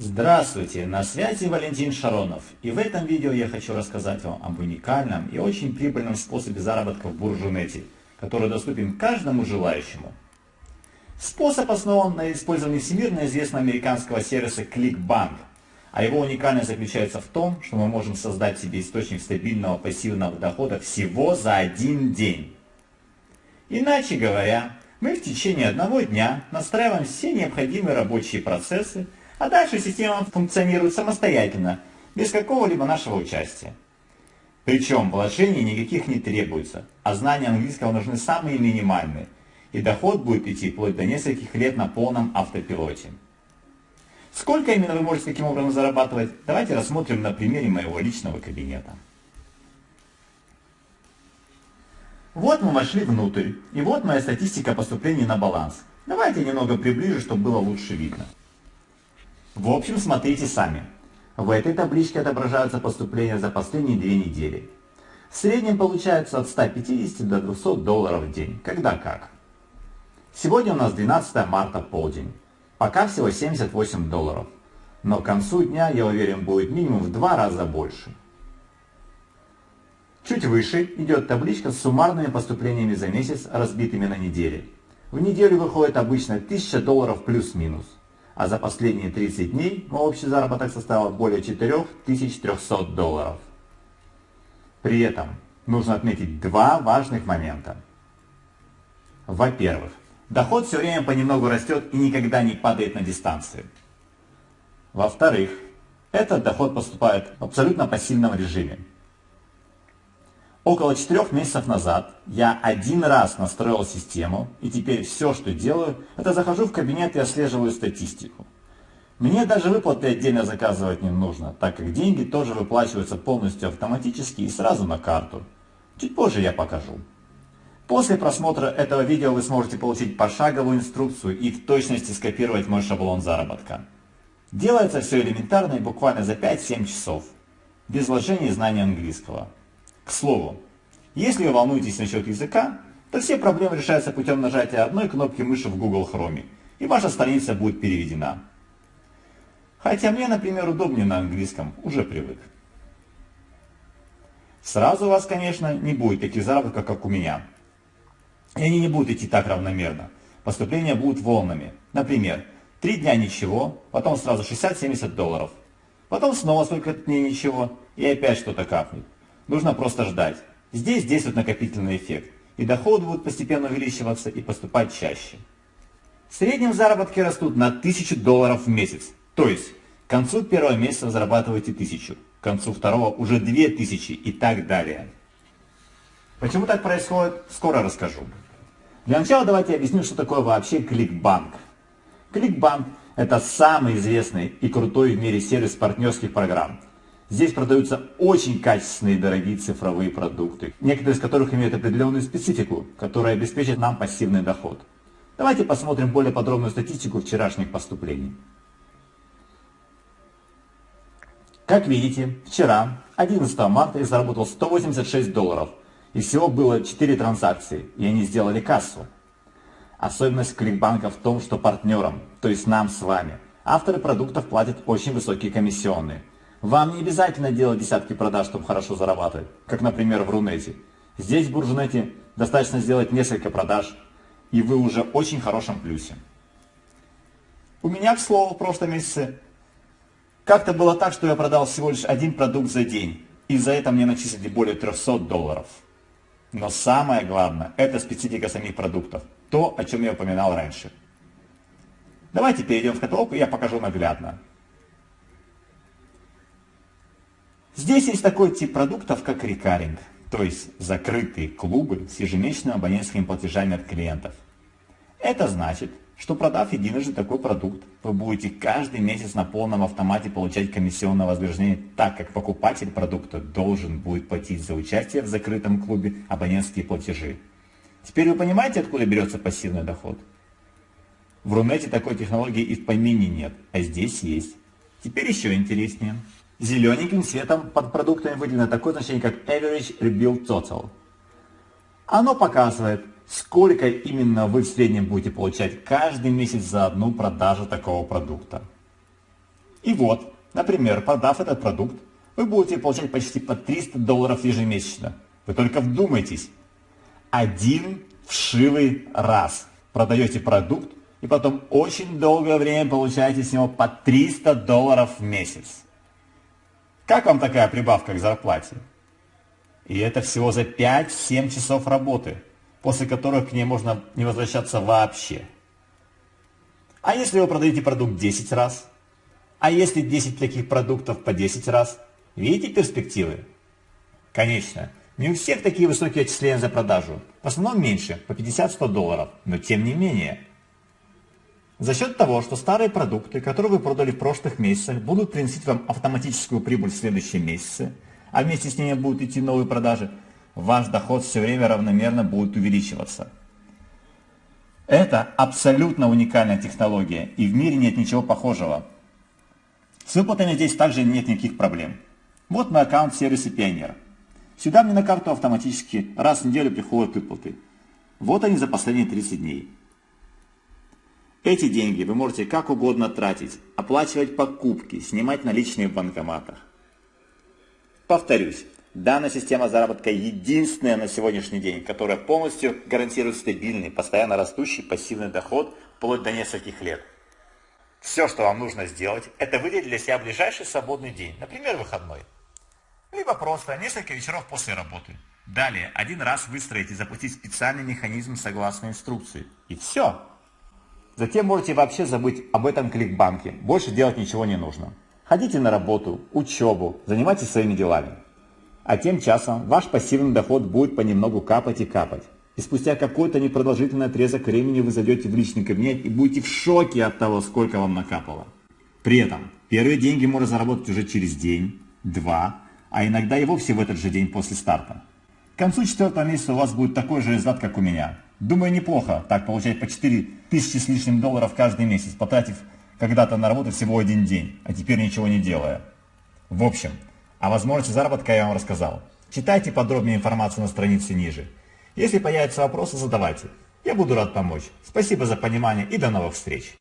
Здравствуйте, на связи Валентин Шаронов. И в этом видео я хочу рассказать вам об уникальном и очень прибыльном способе заработка в Буржунете, который доступен каждому желающему. Способ основан на использовании всемирно известного американского сервиса ClickBank, а его уникальность заключается в том, что мы можем создать себе источник стабильного пассивного дохода всего за один день. Иначе говоря, мы в течение одного дня настраиваем все необходимые рабочие процессы, а дальше система функционирует самостоятельно, без какого-либо нашего участия. Причем вложений никаких не требуется, а знания английского нужны самые минимальные, и доход будет идти вплоть до нескольких лет на полном автопилоте. Сколько именно вы можете таким образом зарабатывать, давайте рассмотрим на примере моего личного кабинета. Вот мы вошли внутрь, и вот моя статистика поступлений на баланс. Давайте немного приближу, чтобы было лучше видно. В общем, смотрите сами. В этой табличке отображаются поступления за последние две недели. В среднем получается от 150 до 200 долларов в день, когда как. Сегодня у нас 12 марта полдень. Пока всего 78 долларов. Но к концу дня, я уверен, будет минимум в два раза больше. Чуть выше идет табличка с суммарными поступлениями за месяц, разбитыми на недели. В неделю выходит обычно 1000 долларов плюс-минус а за последние 30 дней мой общий заработок составил более 4300 долларов. При этом нужно отметить два важных момента. Во-первых, доход все время понемногу растет и никогда не падает на дистанции. Во-вторых, этот доход поступает в абсолютно пассивном режиме. Около четырех месяцев назад я один раз настроил систему, и теперь все, что делаю, это захожу в кабинет и отслеживаю статистику. Мне даже выплаты отдельно заказывать не нужно, так как деньги тоже выплачиваются полностью автоматически и сразу на карту. Чуть позже я покажу. После просмотра этого видео вы сможете получить пошаговую инструкцию и в точности скопировать мой шаблон заработка. Делается все элементарно и буквально за 5-7 часов, без вложения знания английского. К слову, если вы волнуетесь насчет языка, то все проблемы решаются путем нажатия одной кнопки мыши в Google Chrome, и ваша страница будет переведена. Хотя мне, например, удобнее на английском, уже привык. Сразу у вас, конечно, не будет таких заработков, как у меня. И они не будут идти так равномерно. Поступления будут волнами. Например, три дня ничего, потом сразу 60-70 долларов. Потом снова столько дней ничего, и опять что-то капнет. Нужно просто ждать. Здесь действует накопительный эффект, и доходы будут постепенно увеличиваться и поступать чаще. В среднем заработки растут на 1000 долларов в месяц. То есть, к концу первого месяца зарабатываете 1000, к концу второго уже 2000 и так далее. Почему так происходит, скоро расскажу. Для начала давайте объясню, что такое вообще кликбанк. Кликбанк – это самый известный и крутой в мире сервис партнерских программ, Здесь продаются очень качественные дорогие цифровые продукты, некоторые из которых имеют определенную специфику, которая обеспечит нам пассивный доход. Давайте посмотрим более подробную статистику вчерашних поступлений. Как видите, вчера, 11 марта, я заработал 186 долларов. И всего было 4 транзакции, и они сделали кассу. Особенность кликбанка в том, что партнерам, то есть нам с вами, авторы продуктов платят очень высокие комиссионные – вам не обязательно делать десятки продаж, чтобы хорошо зарабатывать, как, например, в Рунете. Здесь, в Буржунете, достаточно сделать несколько продаж, и вы уже очень хорошем плюсе. У меня, к слову, в прошлом месяце как-то было так, что я продал всего лишь один продукт за день, и за это мне начислили более 300 долларов. Но самое главное, это специфика самих продуктов, то, о чем я упоминал раньше. Давайте перейдем в каталог, и я покажу наглядно. Здесь есть такой тип продуктов, как рекаринг, то есть закрытые клубы с ежемесячными абонентскими платежами от клиентов. Это значит, что продав единожды такой продукт, вы будете каждый месяц на полном автомате получать комиссионное вознаграждение, так как покупатель продукта должен будет платить за участие в закрытом клубе абонентские платежи. Теперь вы понимаете, откуда берется пассивный доход? В Рунете такой технологии и в помине нет, а здесь есть. Теперь еще интереснее. Зелененьким цветом под продуктами выделено такое значение, как Average Rebuild Total. Оно показывает, сколько именно вы в среднем будете получать каждый месяц за одну продажу такого продукта. И вот, например, продав этот продукт, вы будете получать почти по 300 долларов ежемесячно. Вы только вдумайтесь. Один вшивый раз продаете продукт и потом очень долгое время получаете с него по 300 долларов в месяц. Как вам такая прибавка к зарплате? И это всего за 5-7 часов работы, после которых к ней можно не возвращаться вообще. А если вы продаете продукт 10 раз? А если 10 таких продуктов по 10 раз? Видите перспективы? Конечно, не у всех такие высокие отчисления за продажу. В основном меньше, по 50-100 долларов, но тем не менее. За счет того, что старые продукты, которые вы продали в прошлых месяцах, будут приносить вам автоматическую прибыль в следующем месяце, а вместе с ними будут идти новые продажи, ваш доход все время равномерно будет увеличиваться. Это абсолютно уникальная технология, и в мире нет ничего похожего. С выплатами здесь также нет никаких проблем. Вот мой аккаунт в сервисе Пионер. Сюда мне на карту автоматически раз в неделю приходят выплаты. Вот они за последние 30 дней. Эти деньги вы можете как угодно тратить, оплачивать покупки, снимать наличные в банкоматах. Повторюсь, данная система заработка единственная на сегодняшний день, которая полностью гарантирует стабильный, постоянно растущий пассивный доход вплоть до нескольких лет. Все, что вам нужно сделать, это выделить для себя ближайший свободный день, например, выходной. Либо просто несколько вечеров после работы. Далее, один раз выстроить и запустить специальный механизм согласно инструкции. И все. Затем можете вообще забыть об этом кликбанке. Больше делать ничего не нужно. Ходите на работу, учебу, занимайтесь своими делами. А тем часом ваш пассивный доход будет понемногу капать и капать. И спустя какой-то непродолжительный отрезок времени вы зайдете в личный кабинет и будете в шоке от того, сколько вам накапало. При этом первые деньги можно заработать уже через день, два, а иногда и вовсе в этот же день после старта. К концу четвертого месяца у вас будет такой же результат, как у меня. Думаю, неплохо так получать по 4 тысячи с лишним долларов каждый месяц, потратив когда-то на работу всего один день, а теперь ничего не делая. В общем, о возможности заработка я вам рассказал. Читайте подробнее информацию на странице ниже. Если появятся вопросы, задавайте. Я буду рад помочь. Спасибо за понимание и до новых встреч.